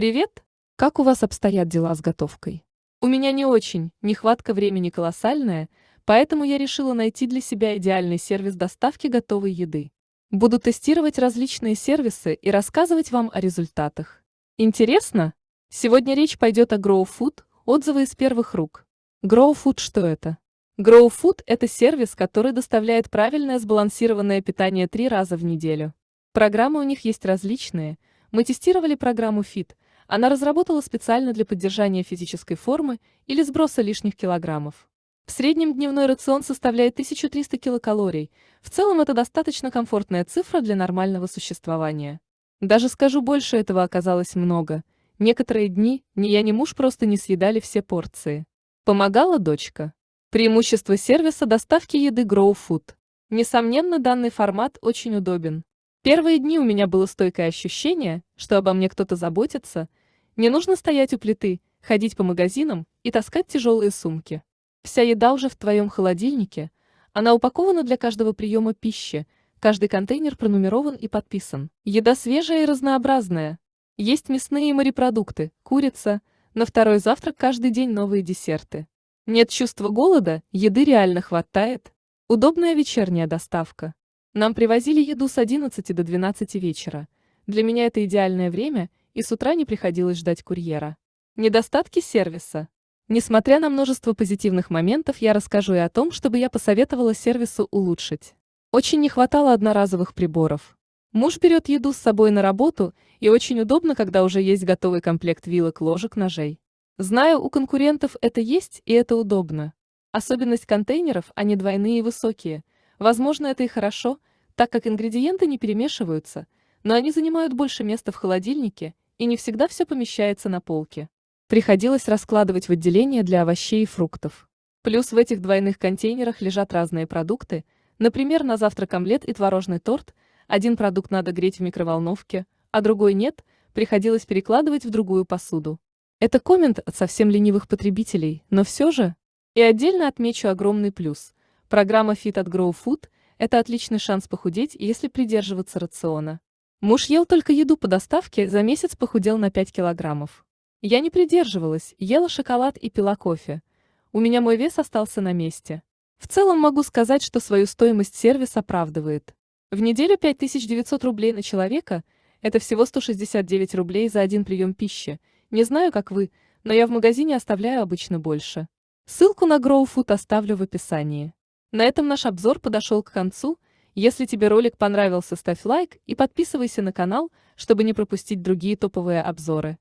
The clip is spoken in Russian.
Привет! Как у вас обстоят дела с готовкой? У меня не очень, нехватка времени колоссальная, поэтому я решила найти для себя идеальный сервис доставки готовой еды. Буду тестировать различные сервисы и рассказывать вам о результатах. Интересно? Сегодня речь пойдет о Grow Food, отзывы из первых рук. Grow Food что это? Grow Food – это сервис, который доставляет правильное сбалансированное питание три раза в неделю. Программы у них есть различные. Мы тестировали программу Fit. Она разработала специально для поддержания физической формы или сброса лишних килограммов. В среднем дневной рацион составляет 1300 килокалорий. В целом это достаточно комфортная цифра для нормального существования. Даже скажу больше, этого оказалось много. Некоторые дни ни я, ни муж просто не съедали все порции. Помогала дочка. Преимущество сервиса доставки еды Grow Food. Несомненно, данный формат очень удобен. Первые дни у меня было стойкое ощущение, что обо мне кто-то заботится. Не нужно стоять у плиты, ходить по магазинам и таскать тяжелые сумки. Вся еда уже в твоем холодильнике. Она упакована для каждого приема пищи. Каждый контейнер пронумерован и подписан. Еда свежая и разнообразная. Есть мясные и морепродукты, курица. На второй завтрак каждый день новые десерты. Нет чувства голода, еды реально хватает. Удобная вечерняя доставка. Нам привозили еду с 11 до 12 вечера. Для меня это идеальное время, и с утра не приходилось ждать курьера. Недостатки сервиса. Несмотря на множество позитивных моментов, я расскажу и о том, чтобы я посоветовала сервису улучшить. Очень не хватало одноразовых приборов. Муж берет еду с собой на работу, и очень удобно, когда уже есть готовый комплект вилок, ложек, ножей. Знаю, у конкурентов это есть, и это удобно. Особенность контейнеров – они двойные и высокие. Возможно, это и хорошо, так как ингредиенты не перемешиваются, но они занимают больше места в холодильнике, и не всегда все помещается на полке. Приходилось раскладывать в отделение для овощей и фруктов. Плюс в этих двойных контейнерах лежат разные продукты, например, на завтрак омлет и творожный торт, один продукт надо греть в микроволновке, а другой нет, приходилось перекладывать в другую посуду. Это коммент от совсем ленивых потребителей, но все же. И отдельно отмечу огромный плюс. Программа Fit от Grow Food – это отличный шанс похудеть, если придерживаться рациона. Муж ел только еду по доставке, за месяц похудел на 5 килограммов. Я не придерживалась, ела шоколад и пила кофе. У меня мой вес остался на месте. В целом могу сказать, что свою стоимость сервис оправдывает. В неделю 5900 рублей на человека – это всего 169 рублей за один прием пищи – не знаю, как вы, но я в магазине оставляю обычно больше. Ссылку на GrowFood оставлю в описании. На этом наш обзор подошел к концу. Если тебе ролик понравился, ставь лайк и подписывайся на канал, чтобы не пропустить другие топовые обзоры.